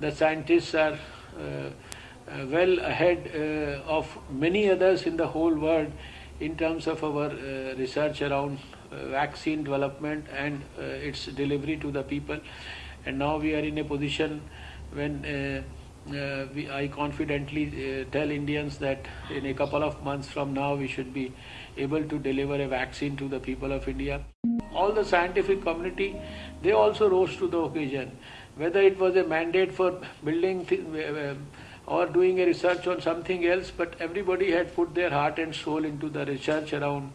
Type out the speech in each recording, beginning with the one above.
the scientists are uh, uh, well ahead uh, of many others in the whole world in terms of our research around vaccine development and its delivery to the people. And now we are in a position when we, I confidently uh, tell Indians that in a couple of months from now we should be able to deliver a vaccine to the people of India. All the scientific community, they also rose to the occasion. Whether it was a mandate for building uh, or doing a research on something else, but everybody had put their heart and soul into the research around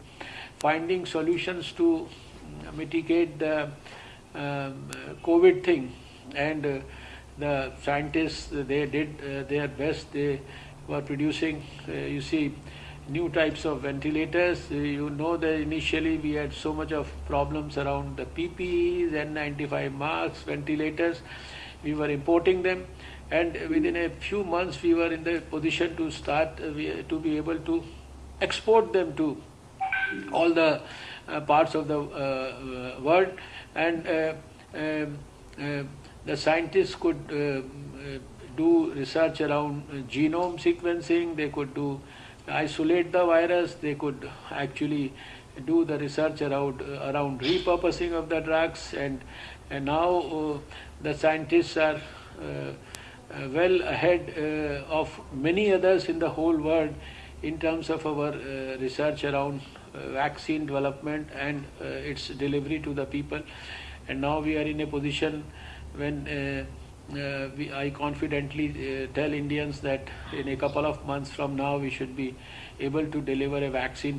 finding solutions to mitigate the um, COVID thing. And uh, the scientists, they did uh, their best. They were producing, uh, you see, new types of ventilators. Uh, You know that initially we had so much of problems around the PPEs, N95 masks, ventilators. We were importing them, and within a few months we were in the position to start uh, to be able to export them to all the uh, parts of the world, and um, the scientists could uh, uh, do research around uh, genome sequencing. They could do isolate the virus. They could actually do the research around uh, around repurposing of the drugs, and and now uh, the scientists are. Uh, uh, well ahead uh, of many others in the whole world in terms of our uh, research around uh, vaccine development and uh, its delivery to the people. And now we are in a position when uh, uh, we, I confidently uh, tell Indians that in a couple of months from now we should be able to deliver a vaccine.